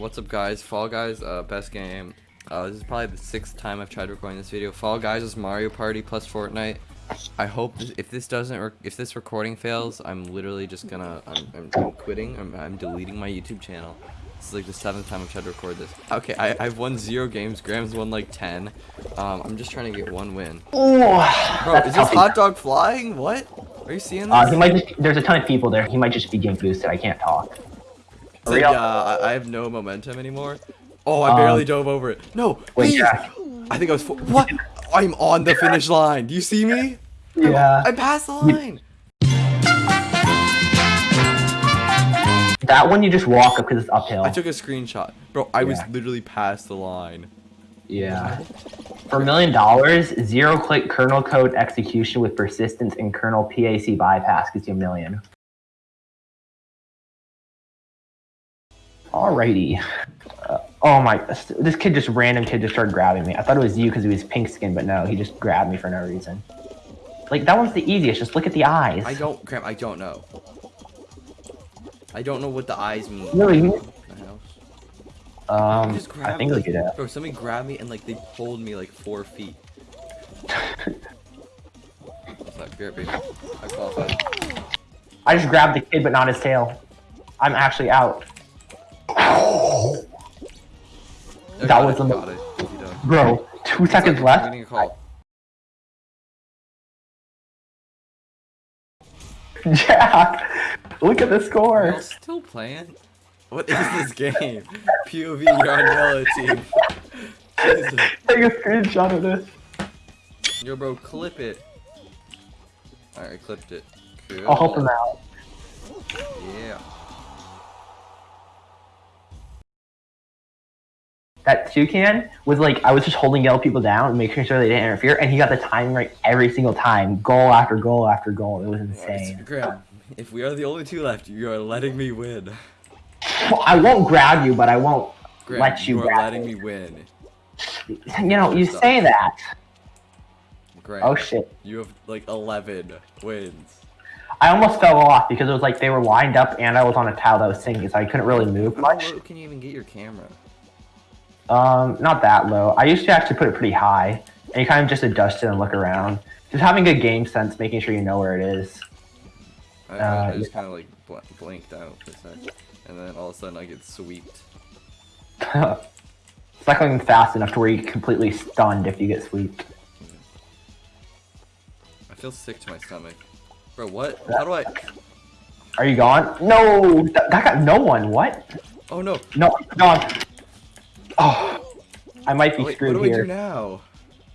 What's up, guys? Fall Guys, uh, best game. Uh, this is probably the sixth time I've tried recording this video. Fall Guys is Mario Party plus Fortnite. I hope this, if this doesn't, if this recording fails, I'm literally just gonna, I'm, I'm, I'm quitting. I'm, I'm deleting my YouTube channel. This is like the seventh time I've tried to record this. Okay, I, I've won zero games. Graham's won like ten. Um, I'm just trying to get one win. Oh, Bro, is this hot dog flying? What? Are you seeing this? Uh, he might just, there's a ton of people there. He might just be getting boosted. I can't talk. Like, uh, I, I have no momentum anymore. Oh, I barely Um, dove over it. No, Wait. Jack. I think I was. What? I'm on the finish line. Do you see me? Yeah. I passed the line. That one you just walk up because it's uphill. I took a screenshot, bro. I was literally past the line. Yeah. For a million dollars, zero click kernel code execution with persistence and kernel PAC bypass gives you a million. Alrighty. Uh, oh my, this kid just random kid just started grabbing me. I thought it was you because he was pink skin, but no, he just grabbed me for no reason. Like that one's the easiest. Just look at the eyes. I don't, Cramp. I don't know. I don't know what the eyes mean. Really? Um, I think could. Uh, Bro, somebody grabbed me and like they pulled me like four feet. What's that? Great. I. I just grabbed the kid, but not his tail. I'm actually out. That was the mo- got it. Easy done. Bro, two It's seconds like, left. I'm getting a call. Jack, look at the score. still playing? What is this game? POV, you're on yellow team. Jesus. Take a screenshot of this. Yo, bro, clip it. Alright, I clipped it. Cool. I'll help him out. Yeah. That toucan was like I was just holding yellow people down and making sure they didn't interfere, and he got the timing right every single time, goal after goal after goal. It was insane. Graham, if we are the only two left, you are letting me win. Well, I won't grab you, but I won't Graham, let you, are grab letting me. me win. You know, you Stop. say that. Graham, Oh shit! you have like 11 wins. I almost fell off because it was like they were lined up and I was on a tile that was sinking, so I couldn't really move How much. low can you even get your camera? Um, not that low. I used to actually put it pretty high, and you kind of just adjust it and look around. Just having good game sense, making sure you know where it is. I, Uh, I just kind of like bl blinked out for a sec, and then all of a sudden I get sweeped. Cycling fast enough to where you're completely stunned if you get swept. I feel sick to my stomach. Bro, what? How do I? Are you gone? No, that, that got no one. What? Oh no! No, I'm gone. Oh, I might be Wait, what screwed do we do here. now?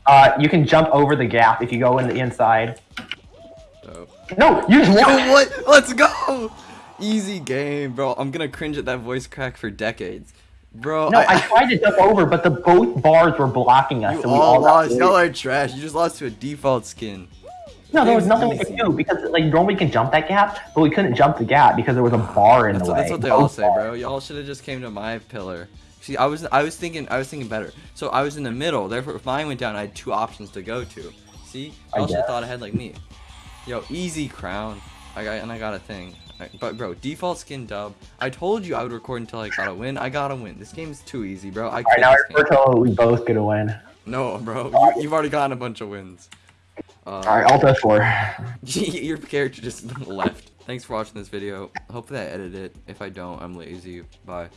Uh, you can jump over the gap if you go in the inside. Oh. No, you just walk. what? Let's go! Easy game, bro. I'm gonna cringe at that voice crack for decades. Bro, No, I tried to jump over, but the both bars were blocking us. you so we all all lost. Y'all are trash. You just lost to a default skin. No, there was nothing we could do because like normally we can jump that gap, but we couldn't jump the gap because there was a bar in That's the what, way. that's what they all say, bro. Y'all should have just came to my pillar. See, I was I was thinking I was thinking better. So I was in the middle. Therefore, if mine went down, I had two options to go to. See, I y'all should have thought ahead like me. Yo, easy crown. I got and I got a thing. But bro, default skin dub. I told you I would record until I got a win. I got a win. This game is too easy, bro. I All right, now we're told we both get a win. No, bro. You, you've already gotten a bunch of wins. Uh, All right, I'll go for. your character just left. Thanks for watching this video. Hopefully I edit it. If I don't, I'm lazy. Bye.